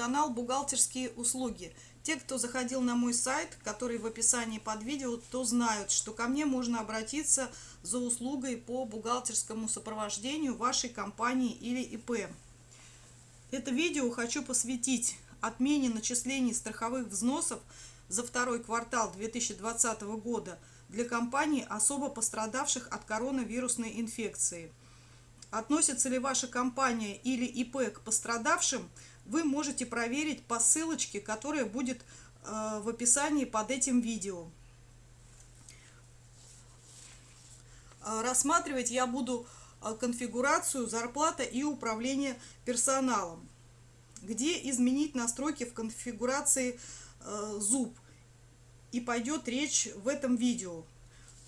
канал «Бухгалтерские услуги». Те, кто заходил на мой сайт, который в описании под видео, то знают, что ко мне можно обратиться за услугой по бухгалтерскому сопровождению вашей компании или ИП. Это видео хочу посвятить отмене начислений страховых взносов за второй квартал 2020 года для компаний, особо пострадавших от коронавирусной инфекции. Относится ли ваша компания или ИП к пострадавшим – вы можете проверить по ссылочке, которая будет э, в описании под этим видео. Э, рассматривать я буду э, конфигурацию зарплата и управление персоналом, где изменить настройки в конфигурации зуб. И пойдет речь в этом видео.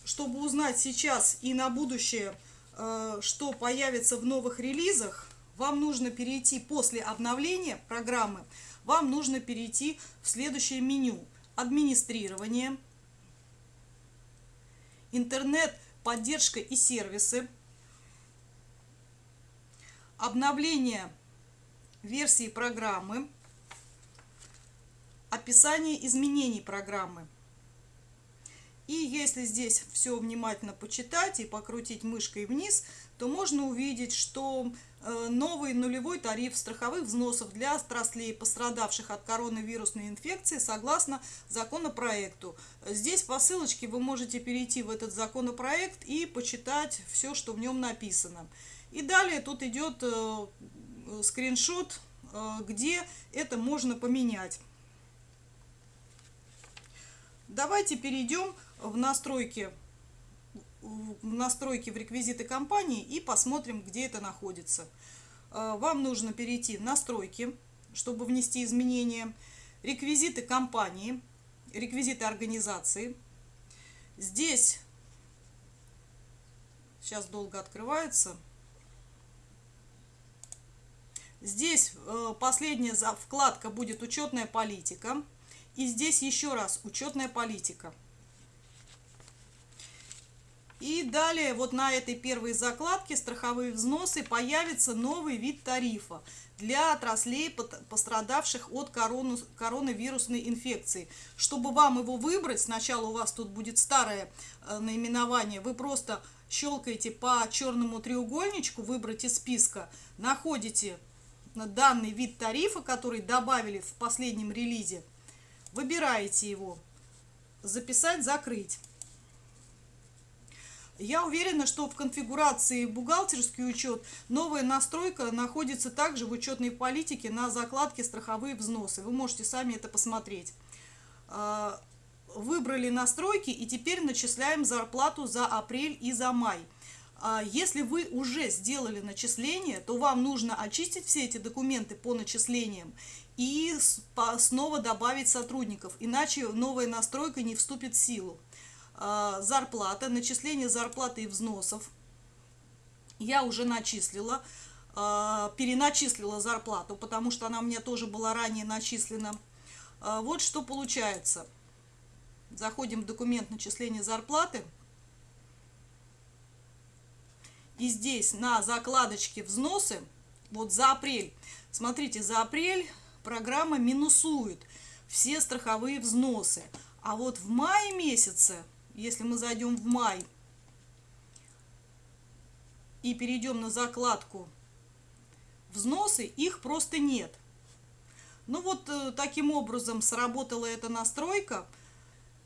Чтобы узнать сейчас и на будущее, что появится в новых релизах, вам нужно перейти после обновления программы, вам нужно перейти в следующее меню. Администрирование, интернет, поддержка и сервисы, обновление версии программы, описание изменений программы. И если здесь все внимательно почитать и покрутить мышкой вниз, то можно увидеть, что Э, новый нулевой тариф страховых взносов для отраслей, пострадавших от коронавирусной инфекции, согласно законопроекту. Здесь по ссылочке вы можете перейти в этот законопроект и почитать все, что в нем написано. И далее тут идет э, скриншот, э, где это можно поменять. Давайте перейдем в настройки настройки в реквизиты компании и посмотрим, где это находится. Э, вам нужно перейти в настройки, чтобы внести изменения, реквизиты компании, реквизиты организации. Здесь, сейчас долго открывается, здесь э, последняя вкладка будет учетная политика. И здесь еще раз учетная политика. И далее вот на этой первой закладке страховые взносы появится новый вид тарифа для отраслей, пострадавших от коронавирусной инфекции. Чтобы вам его выбрать, сначала у вас тут будет старое э, наименование, вы просто щелкаете по черному треугольничку, выбрать из списка, находите данный вид тарифа, который добавили в последнем релизе, выбираете его, записать, закрыть. Я уверена, что в конфигурации бухгалтерский учет новая настройка находится также в учетной политике на закладке страховые взносы. Вы можете сами это посмотреть. А, выбрали настройки и теперь начисляем зарплату за апрель и за май. А, если вы уже сделали начисление, то вам нужно очистить все эти документы по начислениям и снова добавить сотрудников, иначе новая настройка не вступит в силу. А, зарплата, начисление зарплаты и взносов. Я уже начислила, а, переначислила зарплату, потому что она у меня тоже была ранее начислена. А, вот что получается. Заходим в документ начисления зарплаты. И здесь на закладочке взносы, вот за апрель, смотрите, за апрель программа минусует все страховые взносы. А вот в мае месяце если мы зайдем в май и перейдем на закладку взносы, их просто нет. Ну вот э, таким образом сработала эта настройка.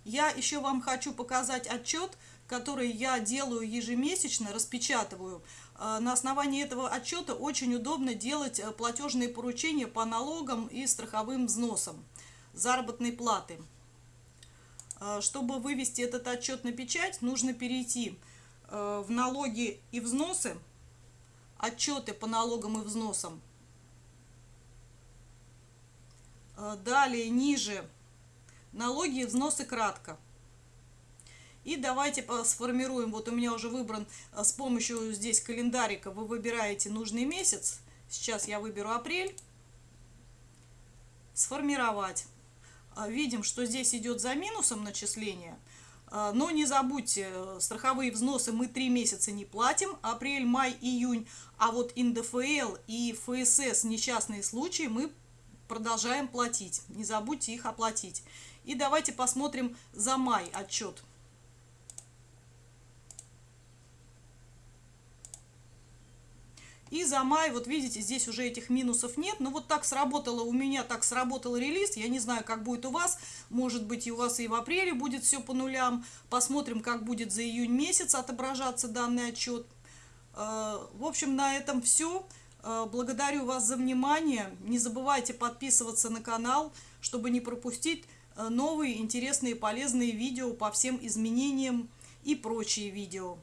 Я еще вам хочу показать отчет, который я делаю ежемесячно, распечатываю. Э, на основании этого отчета очень удобно делать э, платежные поручения по налогам и страховым взносам заработной платы. А, чтобы вывести этот отчет на печать, нужно перейти э, в налоги и взносы, отчеты по налогам и взносам. А, далее, ниже, налоги и взносы кратко. И давайте сформируем, вот у меня уже выбран э, с помощью здесь календарика, вы выбираете нужный месяц. Сейчас я выберу апрель. Сформировать. А, видим, что здесь идет за минусом начисление. А, но не забудьте, страховые взносы мы три месяца не платим, апрель, май, июнь. А вот НДФЛ и ФСС, несчастные случаи, мы продолжаем платить. Не забудьте их оплатить. И давайте посмотрим за май отчет. И за май, вот видите, здесь уже этих минусов нет. Но вот так сработало у меня, так сработал релиз. Я не знаю, как будет у вас. Может быть, и у вас и в апреле будет все по нулям. Посмотрим, как будет за июнь месяц отображаться данный отчет. Э, в общем, на этом все. Э, благодарю вас за внимание. Не забывайте подписываться на канал, чтобы не пропустить э, новые интересные полезные видео по всем изменениям и прочие видео.